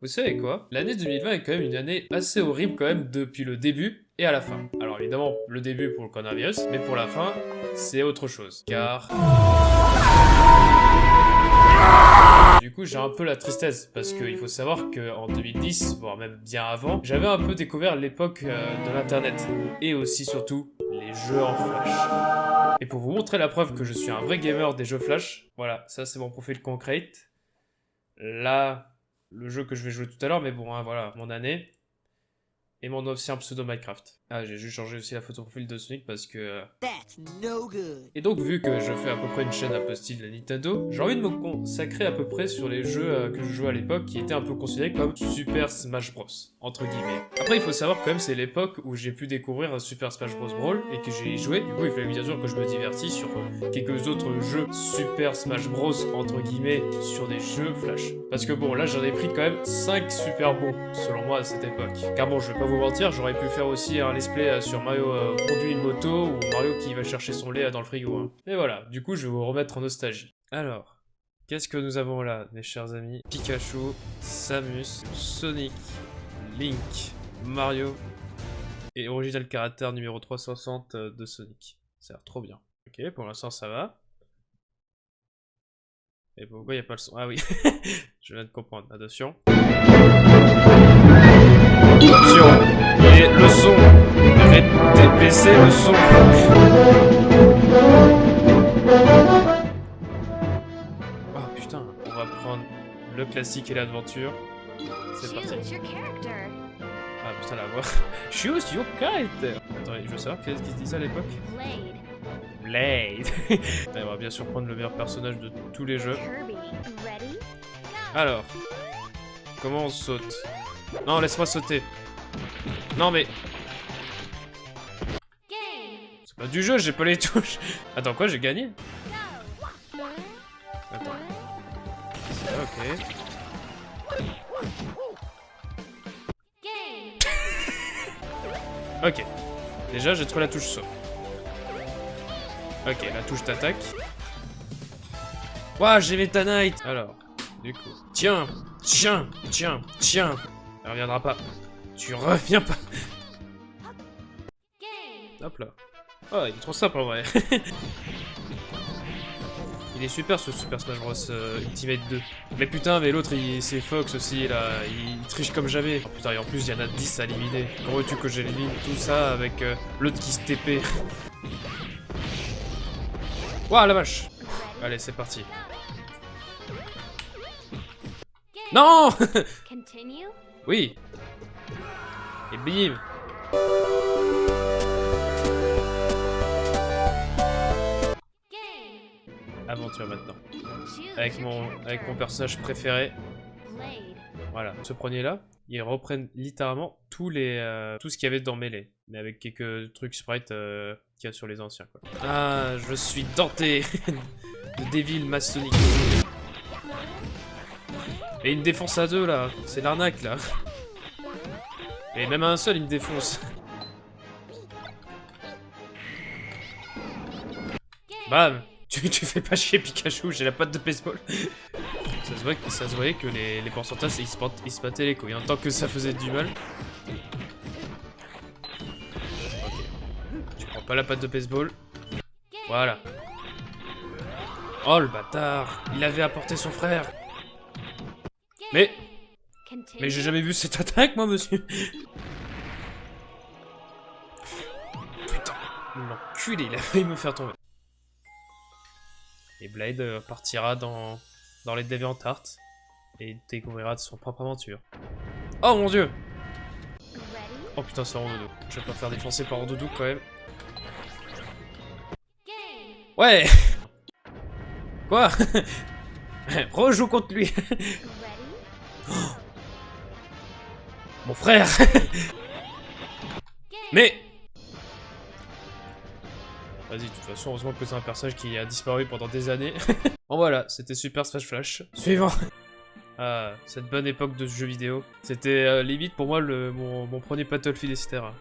Vous savez quoi? L'année 2020 est quand même une année assez horrible quand même depuis le début et à la fin. Alors évidemment, le début pour le coronavirus, mais pour la fin, c'est autre chose. Car... Du coup, j'ai un peu la tristesse, parce qu'il faut savoir qu'en 2010, voire même bien avant, j'avais un peu découvert l'époque euh, de l'internet. Et aussi, surtout, les jeux en flash. Et pour vous montrer la preuve que je suis un vrai gamer des jeux flash, voilà, ça c'est mon profil Concrete. Là, le jeu que je vais jouer tout à l'heure, mais bon, hein, voilà, mon année. Et mon ancien pseudo Minecraft. Ah, j'ai juste changé aussi la photo profil de Sonic parce que... euh, Et donc, vu que je fais à peu près une chaîne un peu style la Nintendo, j'ai envie de me consacrer à peu près sur les jeux euh, que je jouais à l'époque qui étaient un peu considérés comme Super Smash Bros. Entre guillemets. Après, il faut savoir quand même, c'est l'époque où j'ai pu découvrir un Super Smash Bros. Brawl et que j'ai joué. Du coup, il fallait bien sûr que je me divertisse sur euh, quelques autres jeux Super Smash Bros. entre guillemets sur des jeux Flash. Parce que bon, là, j'en ai pris quand même 5 super bons, selon moi, à cette époque. Car bon, je vais pas vous mentir, j'aurais pu faire aussi un let's play euh, sur Mario euh, conduit une moto ou Mario qui va chercher son lait euh, dans le frigo. hein. Et voilà, du coup, je vais vous remettre en nostalgie. Alors, qu'est-ce que nous avons là, mes chers amis? Pikachu, Samus, Sonic, Link, Mario et Original Character numéro 360 euh, de Sonic. Ça a l'air trop bien. Ok, pour l'instant, ça va. Et pourquoi il n'y a pas le son? Ah oui, je viens de comprendre. Attention. Attention Et le son Baisser le son Oh putain, on va prendre le classique et l'aventure. C'est parti. Choose your character. Ah putain la voix. Choose your character Attends, je veux savoir qu'est-ce qu'ils disaient à l'époque Blade. Blade On va bien sûr prendre le meilleur personnage de tous les jeux. Alors, comment on saute? Non, laisse-moi sauter. Non mais, du jeu, j'ai pas les touches. Attends, quoi, j'ai gagné. Attends. Ok. Ok. Déjà, j'ai trouvé la touche saut. Ok, la touche d'attaque. Ouah, j'ai Meta Knight Alors, du coup... Tiens Tiens Tiens Tiens Elle reviendra pas. Tu reviens pas. Hop là. Oh, il est trop simple en vrai. il est super ce Super Smash Bros euh, Ultimate 2. Mais putain, mais l'autre, il- c'est Fox aussi, là. Il triche comme jamais. Oh, putain, et en plus, il y en a 10 à éliminer. Comment veux-tu que j'élimine tout ça avec euh, l'autre qui se TP Ouah, la vache? Allez, c'est parti. Non. Oui Et bim Aventure maintenant. Avec mon, avec mon personnage préféré. Voilà, ce premier là, ils reprennent littéralement tous les, euh, tout ce qu'il y avait dans Melee, mais avec quelques trucs sprite euh, qu'il y a sur les anciens. Quoi. Ah, je suis denté de Devil Masonic. Et me défonce à deux là, c'est l'arnaque là. Et même à un seul il me défonce. Bam tu, fais pas chier Pikachu, j'ai la patte de baseball. Ça se, voyait que les, les pourcentages ils se, bat- ils se les couilles, en tant que ça faisait du mal. Tu prends pas la patte de baseball. Voilà. Oh le bâtard Il avait apporté son frère Mais. Mais j'ai jamais vu cette attaque moi monsieur Putain L'enculé, il a failli me faire tomber. Blade euh, partira dans, dans les DeviantArt et découvrira de son propre aventure. Oh mon dieu? Oh putain, c'est Rondoudou. Je vais pas faire défoncer par Rondoudou quand même. Ouais Quoi? Rejoue contre lui? Mon frère. Mais Vas-y, de toute façon, heureusement que c'est un personnage qui a disparu pendant des années. bon voilà, c'était Super Smash Flash. Suivant Ah, cette bonne époque de ce jeu vidéo. C'était euh, limite pour moi le, mon, mon premier Battlefield, etc.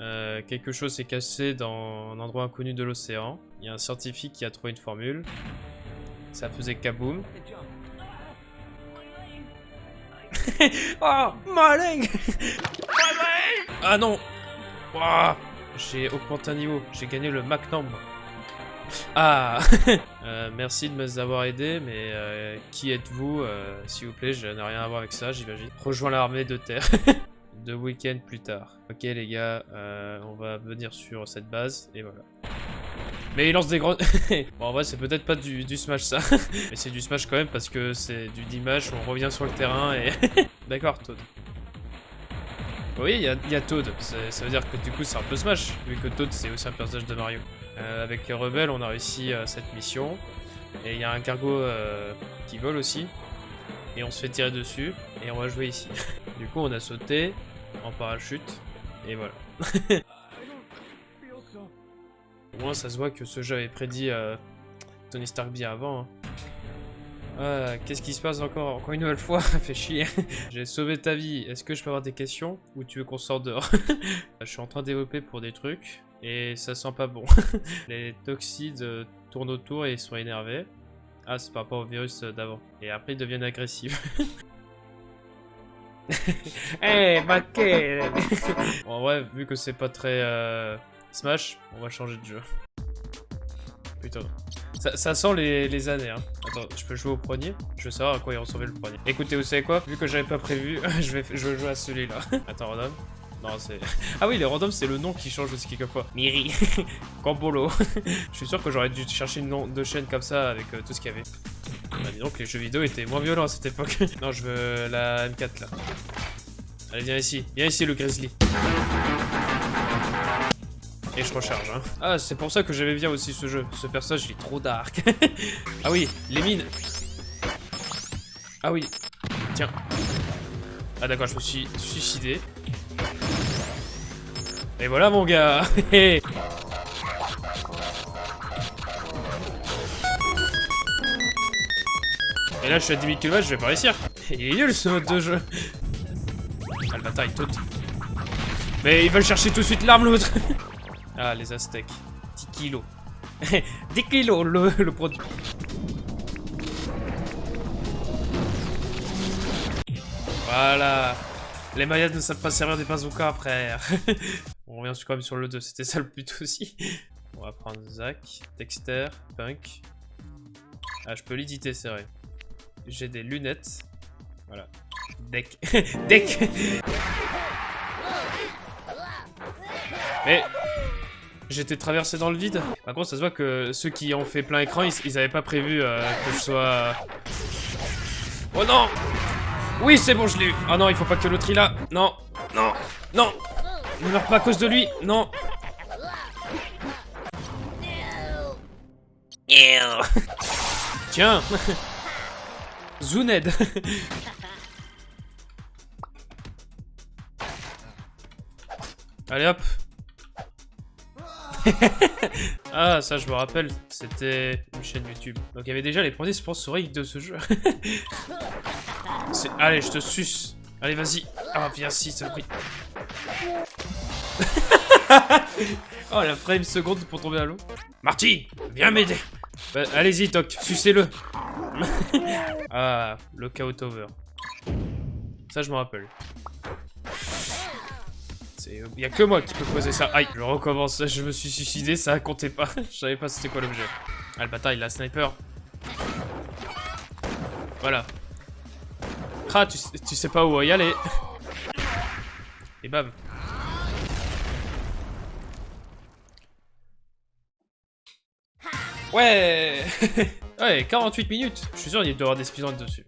Euh, quelque chose s'est cassé dans un endroit inconnu de l'océan. Il y a un scientifique qui a trouvé une formule. Ça faisait kaboom. Oh, malin Ah non J'ai augmenté un niveau, j'ai gagné le Magnum. Ah Euh, Merci de nous avoir aidé, mais euh, qui êtes-vous euh, S'il vous plaît, je n'ai rien à voir avec ça, j'imagine. Rejoins l'armée de terre. Deux week-ends plus tard. Ok les gars, on va venir sur cette base, et voilà. Mais il lance des grandes... bon, en vrai, c'est peut-être pas du, Smash, ça. Mais c'est du Smash quand même, parce que c'est du Dimash, on revient sur le terrain, et... D'accord, Toad. Oui, il y a, Toad. Ça veut dire que du coup, c'est un peu Smash, vu que Toad, c'est aussi un personnage de Mario. Euh, avec les rebelles, on a réussi euh, cette mission. Et il y a un cargo euh, qui vole aussi. Et on se fait tirer dessus, et on va jouer ici. du coup, on a sauté en parachute, et voilà. Au moins, ça se voit que ce jeu avait prédit Tony Stark bien avant. hein. Qu'est-ce qui se passe encore Encore une nouvelle fois? Fait chier. J'ai sauvé ta vie. Est-ce que je peux avoir des questions? Ou tu veux qu'on sorte dehors? Je suis en train de développer pour des trucs. Et ça sent pas bon. Les toxides euh, tournent autour et sont énervés. Ah, c'est par rapport au virus euh, d'avant. Et après, ils deviennent agressifs. Eh, hey, En vrai, vu que c'est pas très euh, Smash, on va changer de jeu. Ça, sent les, années, hein. Attends, je peux jouer au premier? Je veux savoir à quoi il ressemblait le premier. Écoutez, vous savez quoi? Vu que j'avais pas prévu, je vais, jouer à celui-là. Attends, random Non, c'est... Ah oui, les random, c'est le nom qui change aussi quelquefois. Miri. Campolo. je suis sûr que j'aurais dû chercher une de chaîne comme ça avec euh, tout ce qu'il y avait. Bah, dis donc, les jeux vidéo étaient moins violents à cette époque. non, je veux la M4, là. Allez, viens ici. Viens ici, le Grizzly. Et je recharge, hein. Ah, c'est pour ça que j'aimais bien aussi ce jeu. Ce personnage, il est trop dark. ah oui, les mines. Ah oui. Tiens. Ah d'accord, je me suis suicidé. Et voilà, mon gars. Et là, je suis à 10 000 km, je vais pas réussir. Il est nul, ce mode de jeu. Ah, le il saute. Mais ils veulent chercher tout de suite l'arme, l'autre. Ah, les Aztèques. 10 kilos. 10 kilos, le, le produit. Voilà. Les Mayas ne savent pas servir des bazookas, frère. On revient quand même sur le 2, c'était ça le but aussi. On va prendre Zach, Dexter, Punk. Ah, je peux l'éditer, c'est vrai. J'ai des lunettes. Voilà. Deck. Deck Mais j'étais traversé dans le vide. Par contre, ça se voit que ceux qui ont fait plein écran, ils, ils avaient pas prévu euh, que je sois... Oh non Oui, c'est bon, je l'ai eu. Ah non, il faut pas que l'autre il a. Non, non, non Ne meurs pas à cause de lui. Non. Tiens Zuned Allez hop Ah ça je me rappelle, c'était une chaîne YouTube. Donc il y avait déjà les premiers sponsoriques de ce jeu. Allez je te suce Allez vas-y Ah viens si ça pris Oh la frame seconde pour tomber à l'eau Marty Viens m'aider Bah, Allez-y Toc, sucez-le Ah, le Chaos Over. Ça je me rappelle. C'est... Y a que moi qui peux poser ça. Aïe, je recommence. Je me suis suicidé, ça comptait pas. Je savais pas c'était quoi l'objet. Ah, le bâtard, il a sniper. Voilà. Ah, tu, tu sais pas où y aller. Et bam. Ouais Ouais, 48 minutes Je suis sûr il doit y avoir des speedruns dessus.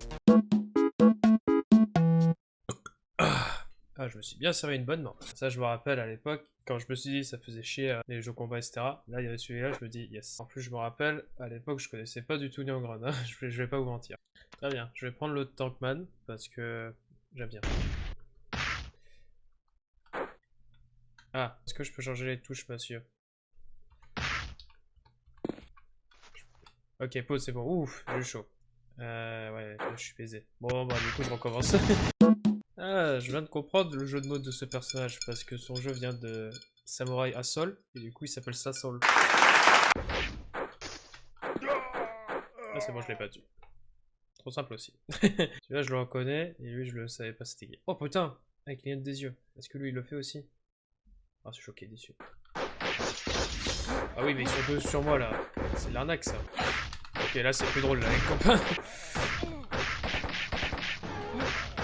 Je me suis bien servi une bonne main. Ça, je me rappelle à l'époque, quand je me suis dit ça faisait chier euh, les jeux combat, etc. Là, il y avait celui-là, je me dis yes. En plus, je me rappelle, à l'époque, je connaissais pas du tout Neon hein. je, vais, vais pas vous mentir. Très bien, je vais prendre le Tankman, parce que j'aime bien. Ah, est-ce que je peux changer les touches, monsieur? Ok, pause, c'est bon. Ouf, j'ai chaud. Euh, ouais, je suis baisé. Bon, bah, du coup, je recommence. ah, je viens de comprendre le jeu de mots de ce personnage, parce que son jeu vient de Samurai Asol, et du coup, il s'appelle Sassol. Ah, c'est bon, je l'ai pas tué. trop simple aussi. Celui-là, je le reconnais, et lui, je le savais pas c'était qui. Oh putain Avec les des yeux. Est-ce que lui, il le fait aussi? Ah, je suis choqué, déçu. Ah oui, mais ils sont deux sur moi, là. C'est l'arnaque, ça. Ok, là, c'est plus drôle, là, les copains.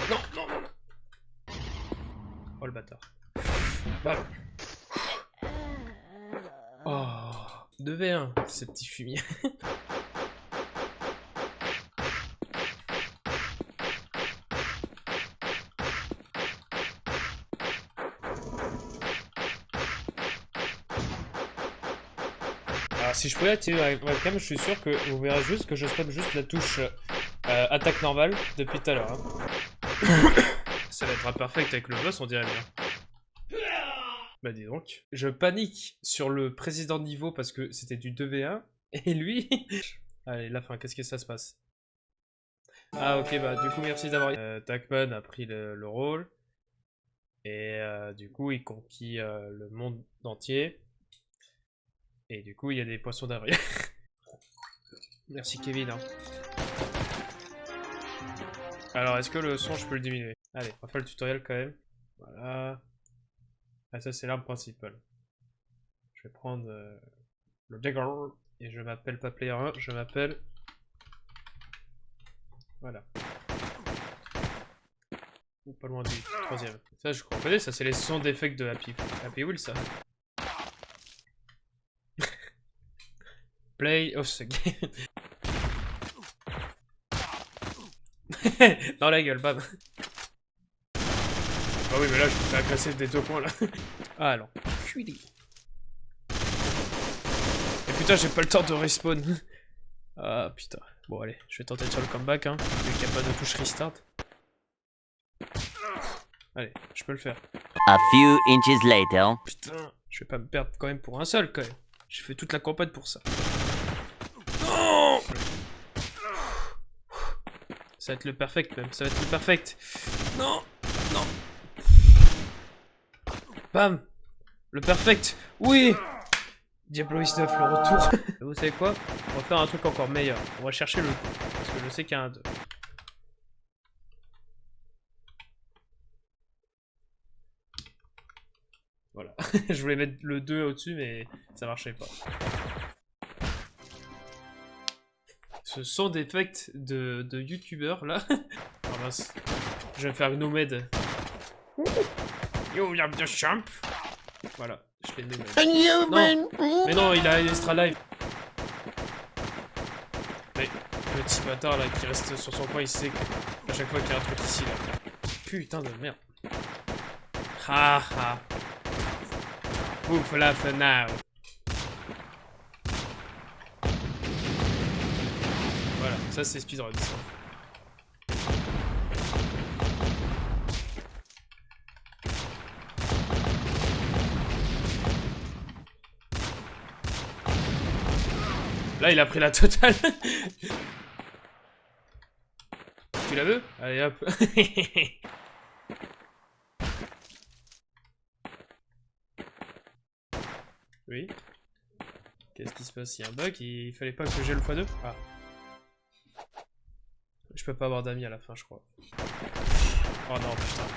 Non, non, non, non. Oh, le bâtard. Bam. Oh, 2v1, ce petit fumier. Alors si je pouvais activer la webcam, je suis sûr que vous verrez juste que je spamme juste la touche euh, attaque normale depuis tout à l'heure. hein. Ça va être imperfect avec le boss, on dirait bien. Bah dis donc. Je panique sur le président de niveau parce que c'était du 2v1. Et lui... Allez, la fin, qu'est-ce que ça se passe? Ah ok, bah du coup merci d'avoir... Euh, Takman a pris le, le rôle. Et euh, du coup, il conquit euh, le monde entier. Et du coup, il y a des poissons derrière. merci Kevin. hein. Alors, est-ce que le son, je peux le diminuer? Allez, on va faire le tutoriel quand même. Voilà. Ah, ça, c'est l'arme principale. Je vais prendre euh, le dagger. Et je m'appelle pas player 1, je m'appelle... Voilà. Ou pas loin du troisième. Ça, je reconnais, ça, c'est les sons d'effets de Happy, Happy Wheel, ça. Play of the game. Dans la gueule, bam. Ah oui, mais là, je me fais agresser des deux coins, là. Ah, alors. Fuis Et putain, j'ai pas le temps de respawn. Ah, putain. Bon, allez, je vais tenter de faire le comeback, hein. Vu qu'il n'y a pas de touche restart. Allez, je peux le faire. A few inches later. Putain, je vais pas me perdre quand même pour un seul, quand même. J'ai fait toute la campagne pour ça. Non Ça va être le perfect, même. Ça va être le perfect. Non Bam Le perfect Oui Diablo Is 9, le retour. Vous savez quoi? On va faire un truc encore meilleur. On va chercher le. Parce que je sais qu'il y a un 2. Voilà. je voulais mettre le 2 au-dessus, mais ça marchait pas. Ce son d'effect de, de youtubeur là. oh mince. Je vais me faire une nomade. Yo, y'a de champ. Voilà, je l'ai nomade. Non, mais non, il a extra live. Mais le petit bâtard là qui reste sur son coin, il sait que à chaque fois qu'il y a un truc ici là. Putain de merde. Ha ha. Ouf la now. Voilà, ça c'est speedrun. ça. Là, il a pris la totale. tu la veux Allez hop. oui. Qu'est-ce qui se passe? Il y a un bug Il fallait pas que j'ai le x2 Ah. Je peux pas avoir d'amis à la fin, je crois. Oh non, putain.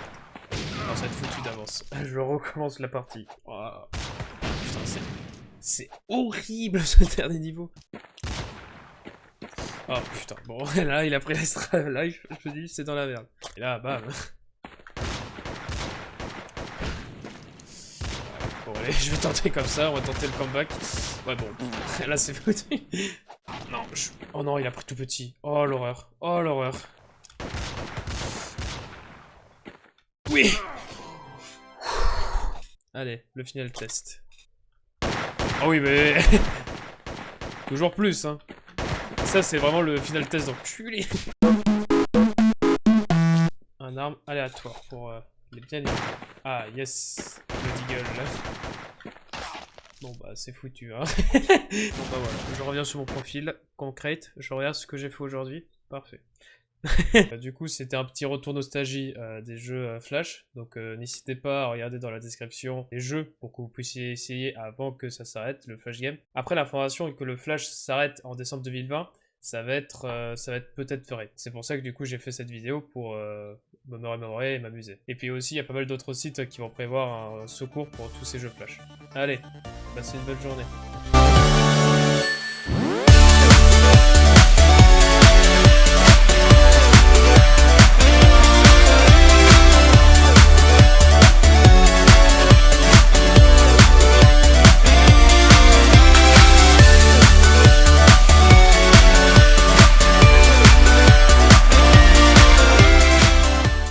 Non, ça va être foutu d'avance. Je recommence la partie. Oh. Putain, c'est... C'est horrible ce dernier niveau. Oh putain, bon là il a pris l'extra life, je me dis c'est dans la merde. Et là, bam. Bon allez, je vais tenter comme ça, on va tenter le comeback. Ouais bon, là c'est foutu. Non, je... Oh non, il a pris tout petit. Oh l'horreur, oh l'horreur. Oui Allez, le final test. Ah oui, mais... Toujours plus, hein. C'est vraiment le final test d'enculé. Un arme aléatoire pour euh, les bien. Ah, yes. Le deagle, là. Bon, bah, c'est foutu, hein. bon, bah, voilà. Je reviens sur mon profil. Concrete. Je regarde ce que j'ai fait aujourd'hui. Parfait. du coup, c'était un petit retour nostalgie euh, des jeux euh, Flash. Donc, euh, n'hésitez pas à regarder dans la description les jeux pour que vous puissiez essayer avant que ça s'arrête, le Flash Game. Après l'information que le Flash s'arrête en décembre 2020, ça va être, euh, ça va être peut-être vrai. C'est pour ça que du coup j'ai fait cette vidéo pour euh, me remémorer et m'amuser. Et puis aussi, il y a pas mal d'autres sites qui vont prévoir un secours pour tous ces jeux Flash. Allez, passez une bonne journée.